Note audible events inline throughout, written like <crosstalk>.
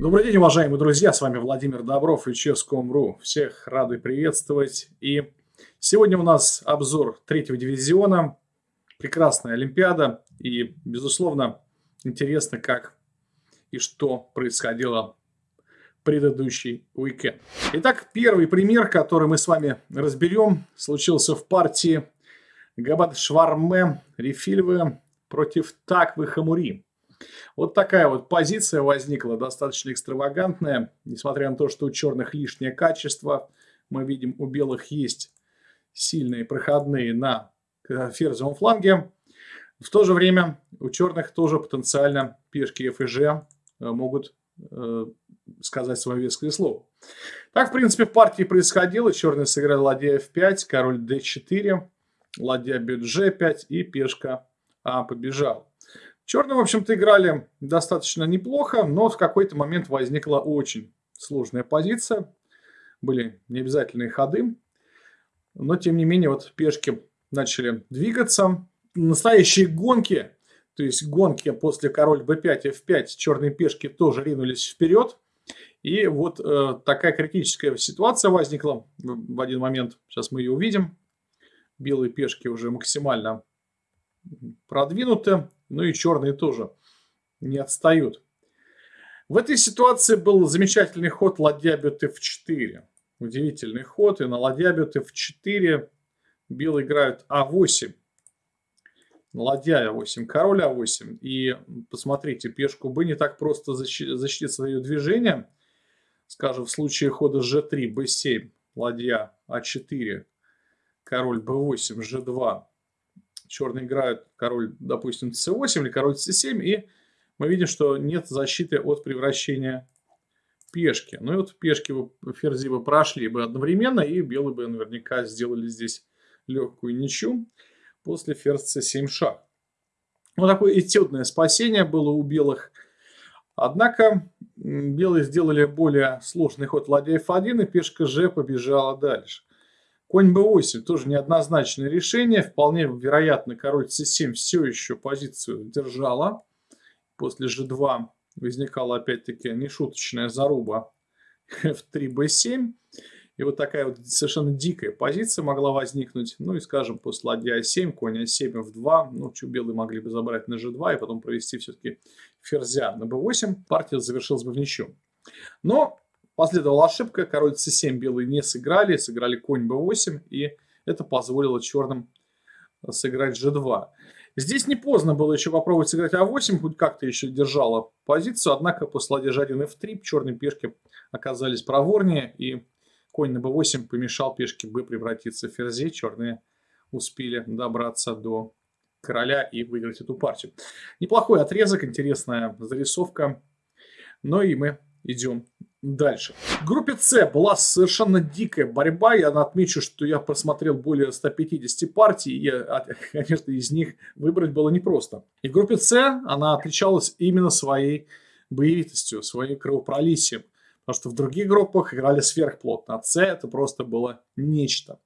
Добрый день, уважаемые друзья, с вами Владимир Добров и Ческом.ру. Всех рады приветствовать. И сегодня у нас обзор третьего дивизиона, прекрасная Олимпиада. И, безусловно, интересно, как и что происходило предыдущий уикенд. Итак, первый пример, который мы с вами разберем, случился в партии Габат Шварме Рефильвы против Таквы Хамури. Вот такая вот позиция возникла, достаточно экстравагантная. Несмотря на то, что у черных лишнее качество, мы видим, у белых есть сильные проходные на ферзевом фланге. В то же время у черных тоже потенциально пешки F и G э, могут э, сказать свое веское слово. Так, в принципе, в партии происходило. Черные сыграли ладья F5, король D4, ладья бьет G5 и пешка А побежал. Черные, в общем-то, играли достаточно неплохо, но в какой-то момент возникла очень сложная позиция. Были необязательные ходы. Но, тем не менее, вот пешки начали двигаться. Настоящие гонки, то есть гонки после король b5, f5, черные пешки тоже ринулись вперед. И вот э, такая критическая ситуация возникла в один момент. Сейчас мы ее увидим. Белые пешки уже максимально продвинуты. Ну и черные тоже не отстают. В этой ситуации был замечательный ход ладья бьет f4. Удивительный ход. И на ладья бьет f4 белые играют а8. Ладья а8, король а8. И посмотрите, пешку b не так просто защитить свое движение. Скажем, в случае хода g3, b7, ладья а4, король b8, g2, черные играют король, допустим, c8 или король c7, и мы видим, что нет защиты от превращения пешки. Ну и вот пешки бы, ферзи бы прошли бы одновременно, и белые бы наверняка сделали здесь легкую ничью после ферзь c7 шаг. Вот такое этюдное спасение было у белых. Однако белые сделали более сложный ход ладья f1, и пешка g побежала дальше. Конь b8 тоже неоднозначное решение. Вполне вероятно, король c7 все еще позицию держала. После g2 возникала опять-таки нешуточная заруба <laughs> f3 b7. И вот такая вот совершенно дикая позиция могла возникнуть. Ну и, скажем, после ладья a7, конь a7, f2. Ну, белые могли бы забрать на g2 и потом провести все-таки ферзя на b8. Партия завершилась бы в ничью. Но Последовала ошибка, король c7 белые не сыграли, сыграли конь b8, и это позволило черным сыграть g2. Здесь не поздно было еще попробовать сыграть а8, хоть как-то еще держала позицию, однако после ладья g1 f3 черные пешки оказались проворнее, и конь на b8 помешал пешке b превратиться в ферзей, черные успели добраться до короля и выиграть эту партию. Неплохой отрезок, интересная зарисовка, но и мы идем Дальше. В группе С была совершенно дикая борьба. Я отмечу, что я просмотрел более 150 партий. И, <laughs> конечно, из них выбрать было непросто. И в группе С она отличалась именно своей боевитостью, своей кровопролитием. Потому что в других группах играли сверхплотно. А С это просто было нечто.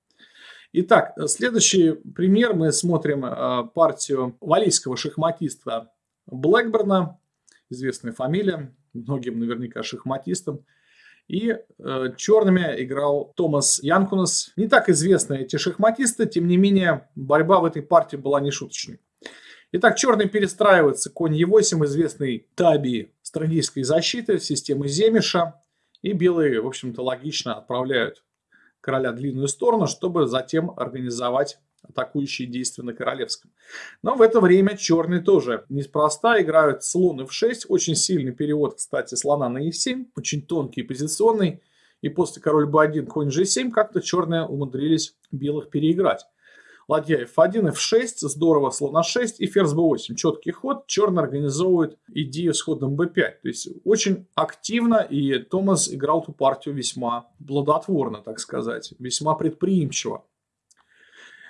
Итак, следующий пример. Мы смотрим э, партию валийского шахматиста Блэкберна. Известная фамилия многим наверняка шахматистам. И э, черными играл Томас Янкунас. Не так известны эти шахматисты, тем не менее борьба в этой партии была нешуточной. Итак, черный перестраивается конь Е8, известный таби стратегической защиты, системы Земиша. И белые, в общем-то, логично отправляют короля в длинную сторону, чтобы затем организовать атакующие действия на королевском. Но в это время черные тоже неспроста играют слон f6. Очень сильный перевод, кстати, слона на e7. Очень тонкий позиционный. И после король b1, конь g7 как-то черные умудрились белых переиграть. Ладья f1, f6, здорово, слон a6 и ферзь b8. Четкий ход. Черный организовывает идею с ходом b5. То есть очень активно и Томас играл эту партию весьма плодотворно, так сказать. Весьма предприимчиво.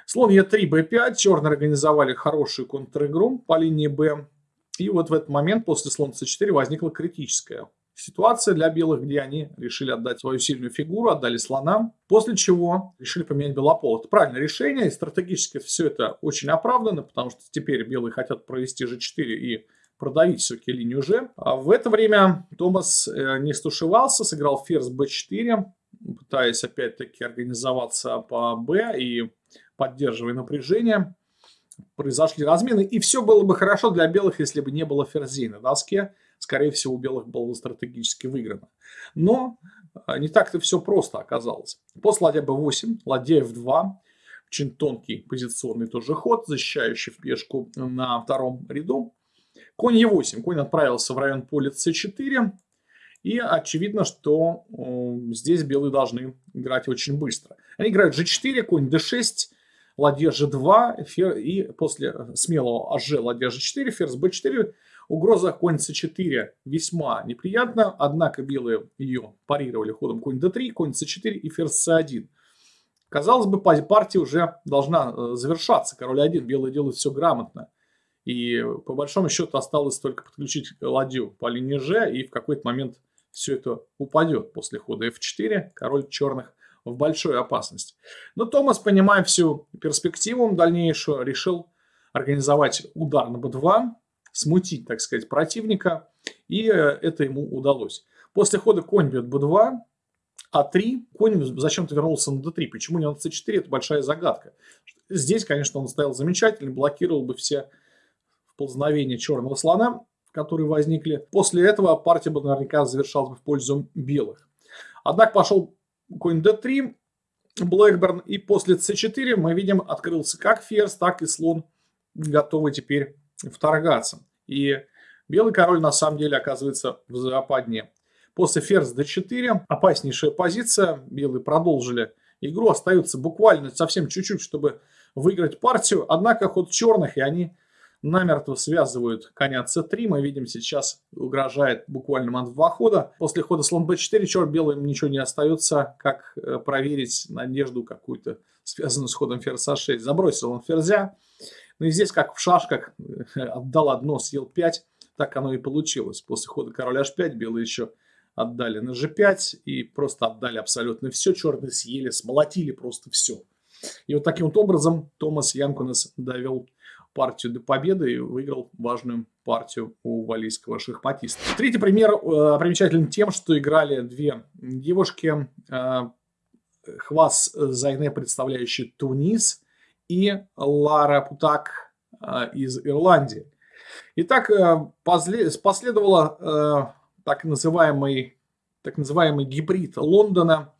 Слон Е3, Б5. Черные организовали хорошую контр-игру по линии Б. И вот в этот момент после слона С4 возникла критическая ситуация для белых, где они решили отдать свою сильную фигуру, отдали слона, после чего решили поменять белопол. Это правильное решение, и стратегически все это очень оправдано, потому что теперь белые хотят провести G4 и продавить все-таки линию G. А в это время Томас э, не стушевался, сыграл ферзь b4, пытаясь опять-таки организоваться по b и поддерживая напряжение. Произошли размены, и все было бы хорошо для белых, если бы не было ферзей на доске. Скорее всего, у белых было бы стратегически выиграно. Но а, не так-то все просто оказалось. После ладья b8, ладья f2, очень тонкий позиционный тоже ход, защищающий в пешку на втором ряду. Конь e8. Конь отправился в район поля c4. И очевидно, что э, здесь белые должны играть очень быстро. Они играют g4, конь d6, ладья g2, фер... и после смелого аж ладья g4, ферзь b4, угроза конь c4 весьма неприятна, однако белые ее парировали ходом конь d3, конь c4 и ферзь c1. Казалось бы, партия уже должна э, завершаться. Король 1, белые делают все грамотно. И по большому счету осталось только подключить ладью по линии G, и в какой-то момент все это упадет после хода F4. Король черных в большой опасности. Но Томас, понимая всю перспективу дальнейшую, решил организовать удар на b2, смутить, так сказать, противника, и э, это ему удалось. После хода конь бьет b2, а3, конь зачем-то вернулся на d3. Почему не на c4, это большая загадка. Здесь, конечно, он стоял замечательно, блокировал бы все вползновения черного слона, которые возникли. После этого партия бы наверняка завершалась бы в пользу белых. Однако пошел конь d3, Блэкберн, и после c4 мы видим, открылся как ферзь, так и слон, готовый теперь вторгаться. И белый король на самом деле оказывается в западне. После ферзь d4 опаснейшая позиция. Белые продолжили игру. Остается буквально совсем чуть-чуть, чтобы выиграть партию. Однако ход черных, и они намертво связывают коня c3. Мы видим сейчас угрожает буквально мат два хода. После хода слон b4 черт белым ничего не остается, как э, проверить надежду какую-то, связанную с ходом ферзь a6. Забросил он ферзя. Ну и здесь, как в шашках, э, отдал одно, съел 5. Так оно и получилось. После хода король h5 белые еще отдали на g5 и просто отдали абсолютно все. Черные съели, смолотили просто все. И вот таким вот образом Томас Янкунес довел партию до победы и выиграл важную партию у валийского шахматиста. Третий пример э, примечателен тем, что играли две девушки. Э, Хвас Зайне, представляющий Тунис, и Лара Путак э, из Ирландии. Итак, э, последовало э, так называемый, так называемый гибрид Лондона,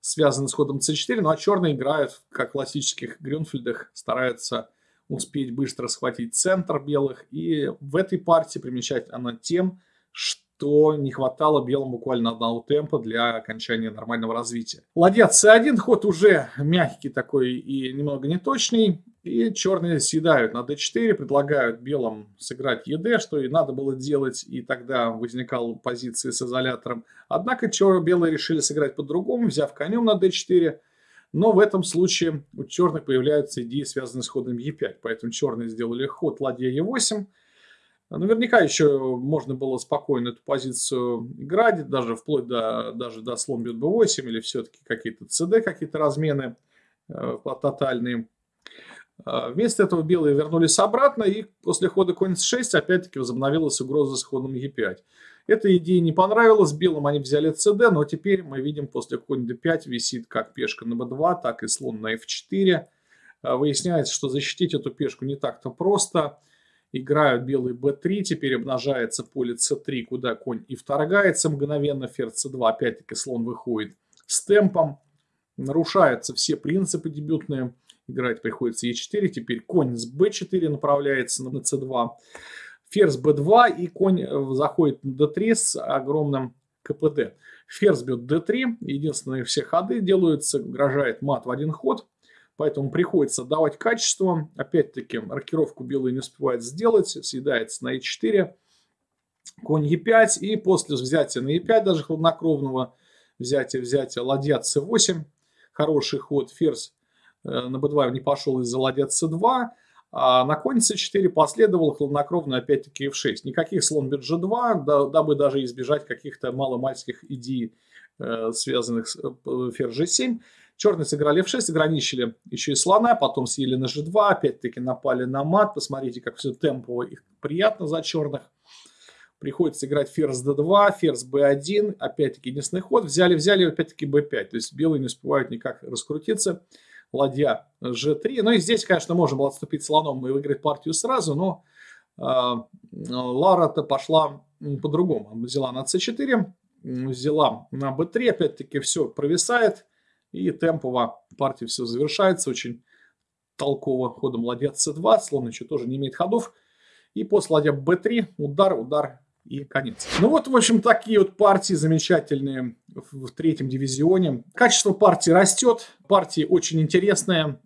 связанный с ходом c4, ну а черные играют, как в классических Грюнфельдах, стараются успеть быстро схватить центр белых. И в этой партии примечательно она тем, что не хватало белым буквально одного темпа для окончания нормального развития. Ладья c1, ход уже мягкий такой и немного неточный. И черные съедают на d4, предлагают белым сыграть ед, что и надо было делать, и тогда возникала позиция с изолятором. Однако черные белые решили сыграть по-другому, взяв конем на d4. Но в этом случае у черных появляются идеи, связанные с ходом e5. Поэтому черные сделали ход ладья e8. Наверняка еще можно было спокойно эту позицию играть, даже вплоть до, даже до слон бьет b8 или все-таки какие-то cd, какие-то размены э, тотальные. А, вместо этого белые вернулись обратно, и после хода конь c6 опять-таки возобновилась угроза с ходом e5. Эта идея не понравилась белым, они взяли cd, но теперь мы видим после конь d5 висит как пешка на b2, так и слон на f4. А, выясняется, что защитить эту пешку не так-то просто. Играют белые b3, теперь обнажается поле c3, куда конь и вторгается мгновенно, ферзь c2, опять-таки слон выходит с темпом. Нарушаются все принципы дебютные Играть приходится e4. Теперь конь с b4 направляется на c2. Ферзь b2 и конь э, заходит на d3 с огромным КПД. Ферзь бьет d3. Единственные все ходы делаются, угрожает мат в один ход. Поэтому приходится давать качество. Опять-таки, рокировку белый не успевает сделать. Съедается на e4. Конь e5. И после взятия на e5, даже хладнокровного взятия, взятия ладья c8. Хороший ход. Ферзь Э, на b2 не пошел из-за ладья c2, а на конь c4 последовал хладнокровно опять-таки f6. Никаких слон бит g2, дабы даже избежать каких-то маломальских идей, э, связанных с э, ферзь g7. Черные сыграли f6, ограничили еще и слона, потом съели на g2, опять-таки напали на мат. Посмотрите, как все темпово и приятно за черных. Приходится играть ферзь d2, ферзь b1, опять-таки единственный ход. Взяли, взяли, опять-таки b5. То есть белые не успевают никак раскрутиться. Ладья g3. Ну и здесь, конечно, можно было отступить слоном и выиграть партию сразу, но э, Лара-то пошла по-другому. Взяла на c4, взяла на b3, опять-таки все провисает. И темпово партия все завершается очень толково ходом ладья c2. Слон еще тоже не имеет ходов. И после ладья b3 удар, удар и конец. Ну вот, в общем, такие вот партии замечательные в, третьем дивизионе. Качество партии растет. Партии очень интересные.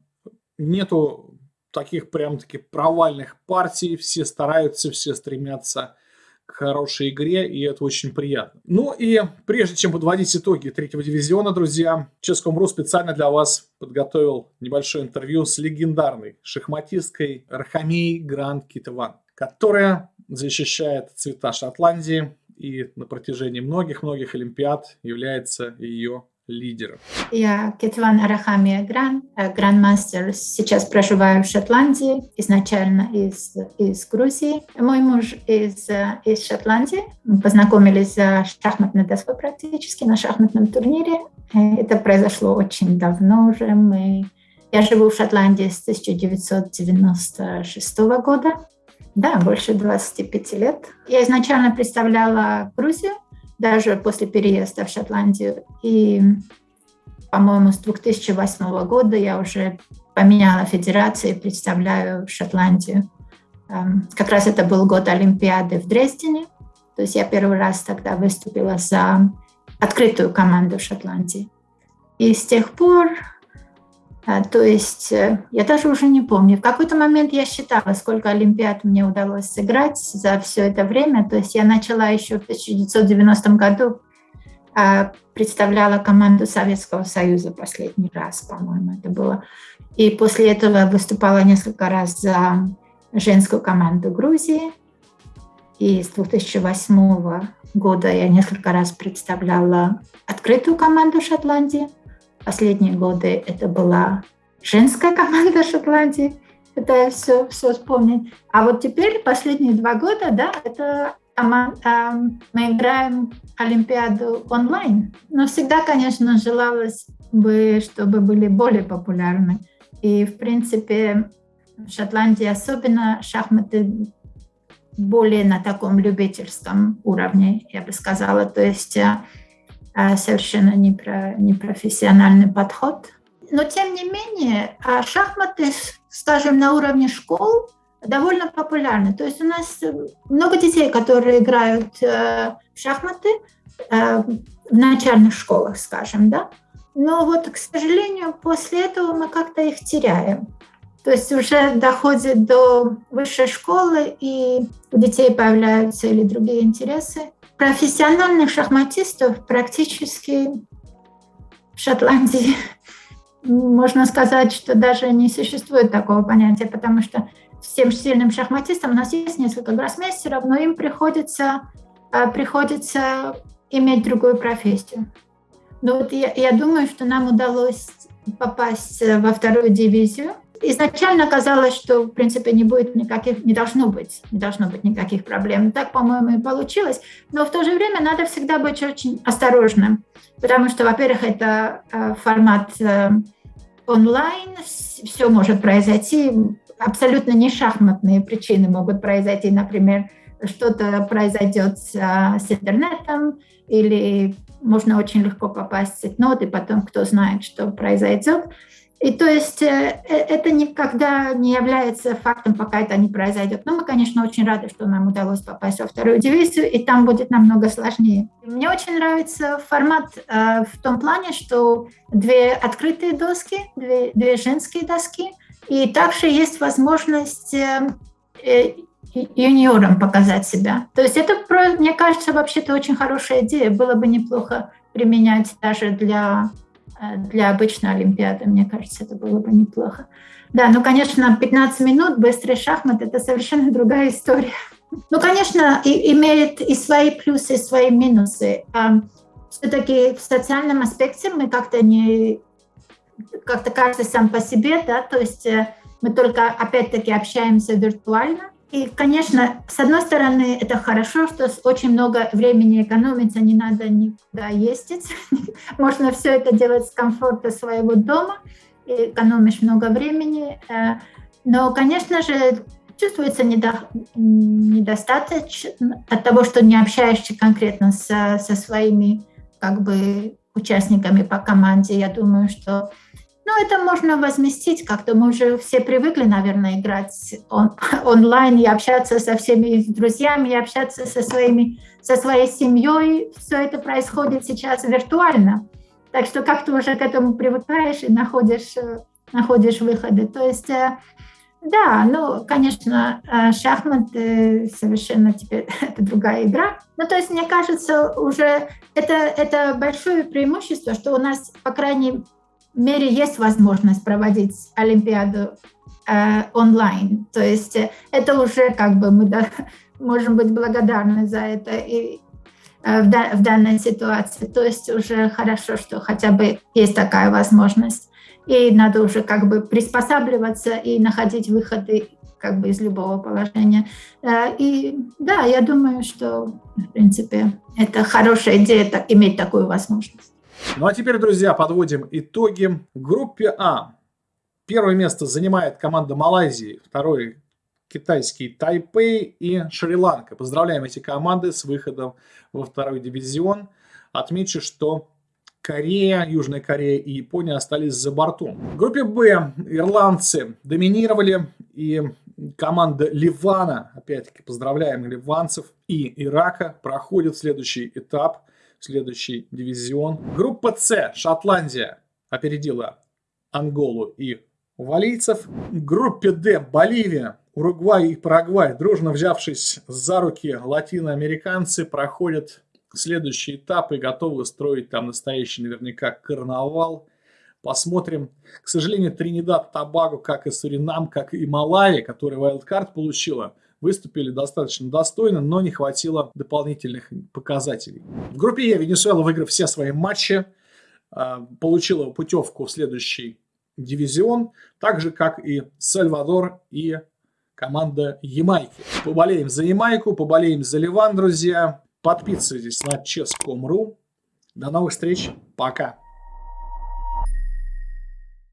Нету таких прям-таки провальных партий. Все стараются, все стремятся к хорошей игре, и это очень приятно. Ну и прежде чем подводить итоги третьего дивизиона, друзья, Ческом.ру специально для вас подготовил небольшое интервью с легендарной шахматисткой Рахамей Гранд Китаван, которая защищает цвета Шотландии и на протяжении многих-многих Олимпиад является ее лидером. Я Кетван Арахамия Гран, э, грандмастер. Сейчас проживаю в Шотландии, изначально из, из Грузии. Мой муж из, э, из Шотландии. Мы познакомились за шахматной доской практически на шахматном турнире. Это произошло очень давно уже. Мы... Я живу в Шотландии с 1996 года. Да, больше 25 лет. Я изначально представляла Грузию, даже после переезда в Шотландию. И, по-моему, с 2008 года я уже поменяла федерацию и представляю Шотландию. Эм, как раз это был год Олимпиады в Дрездене. То есть я первый раз тогда выступила за открытую команду Шотландии. И с тех пор то есть э, я даже уже не помню. В какой-то момент я считала, сколько Олимпиад мне удалось сыграть за все это время. То есть я начала еще в 1990 году, а, представляла команду Советского Союза последний раз, по-моему, это было. И после этого выступала несколько раз за женскую команду Грузии. И с 2008 года я несколько раз представляла открытую команду Шотландии – Последние годы это была женская <laughs> команда Шотландии, это все, все вспомнить. А вот теперь, последние два года, да, это мы играем Олимпиаду онлайн. Но всегда, конечно, желалось бы, чтобы были более популярны. И, в принципе, в Шотландии особенно шахматы более на таком любительском уровне, я бы сказала. То есть э, совершенно не про, непрофессиональный подход. Но тем не менее, а, шахматы, скажем, на уровне школ довольно популярны. То есть у нас много детей, которые играют э, в шахматы э, в начальных школах, скажем, да. Но вот, к сожалению, после этого мы как-то их теряем. То есть уже доходит до высшей школы, и у детей появляются или другие интересы, профессиональных шахматистов практически в Шотландии можно сказать, что даже не существует такого понятия, потому что всем сильным шахматистам у нас есть несколько гроссмейстеров, но им приходится, а, приходится иметь другую профессию. Но вот я, я думаю, что нам удалось попасть во вторую дивизию, изначально казалось, что, в принципе, не будет никаких, не должно быть, не должно быть никаких проблем. Так, по-моему, и получилось. Но в то же время надо всегда быть очень осторожным, потому что, во-первых, это э, формат э, онлайн, все может произойти, абсолютно не шахматные причины могут произойти, например, что-то произойдет с, э, с интернетом или можно очень легко попасть в сетнот, и потом кто знает, что произойдет. И то есть э, э, это никогда не является фактом, пока это не произойдет. Но мы, конечно, очень рады, что нам удалось попасть во вторую дивизию, и там будет намного сложнее. Мне очень нравится формат э, в том плане, что две открытые доски, две, две женские доски, и также есть возможность э, э, юниорам показать себя. То есть это, мне кажется, вообще-то очень хорошая идея. Было бы неплохо применять даже для для обычной Олимпиады. Мне кажется, это было бы неплохо. Да, ну, конечно, 15 минут быстрый шахмат – это совершенно другая история. <laughs> Ну, конечно, и, имеет и свои плюсы, и свои минусы. А, Все-таки в социальном аспекте мы как-то не, как-то каждый сам по себе, да, то есть э, мы только опять-таки общаемся виртуально. И, конечно, с одной стороны, это хорошо, что очень много времени экономится, не надо никуда ездить. <laughs> Можно все это делать с комфорта своего дома, экономишь много времени. Э, но, конечно же, чувствуется недо, недостаточно от того, что не общаешься конкретно со, со своими как бы участниками по команде. Я думаю, что ну, это можно возместить как-то. Мы уже все привыкли, наверное, играть он, <laughs> онлайн и общаться со всеми друзьями, и общаться со, своими, со своей семьей. Все это происходит сейчас виртуально. Так что как-то уже к этому привыкаешь и находишь, э, находишь выходы. То есть э, да, ну, конечно, э, шахматы совершенно теперь <laughs> это другая игра. Ну, то есть, мне кажется, уже это, это большое преимущество, что у нас, по крайней мере, есть возможность проводить Олимпиаду э, онлайн. То есть э, это уже как бы мы да, <laughs> можем быть благодарны за это и э, в, да, в данной ситуации. То есть уже хорошо, что хотя бы есть такая возможность и надо уже как бы приспосабливаться и находить выходы как бы из любого положения. Э, и да, я думаю, что, в принципе, это хорошая идея так, иметь такую возможность. Ну а теперь, друзья, подводим итоги. В группе А первое место занимает команда Малайзии, второй китайский Тайпей и Шри-Ланка. Поздравляем эти команды с выходом во второй дивизион. Отмечу, что Корея, Южная Корея и Япония остались за бортом. В группе Б ирландцы доминировали и команда Ливана, опять-таки поздравляем ливанцев, и Ирака проходит следующий этап, следующий дивизион. Группа С, Шотландия опередила Анголу и валийцев. В группе Д, Боливия, Уругвай и Парагвай, дружно взявшись за руки латиноамериканцы, проходят следующий этап и готовы строить там настоящий наверняка карнавал. Посмотрим. К сожалению, Тринидад, Табаго, как и Суринам, как и Малайя, которая wildcard получила, выступили достаточно достойно, но не хватило дополнительных показателей. В группе Е Венесуэла, выиграв все свои матчи, а, получила путевку в следующий дивизион, так же, как и Сальвадор и команда Ямайки. Поболеем за Ямайку, поболеем за Ливан, друзья. Подписывайтесь на chess.com.ru. До новых встреч. Пока.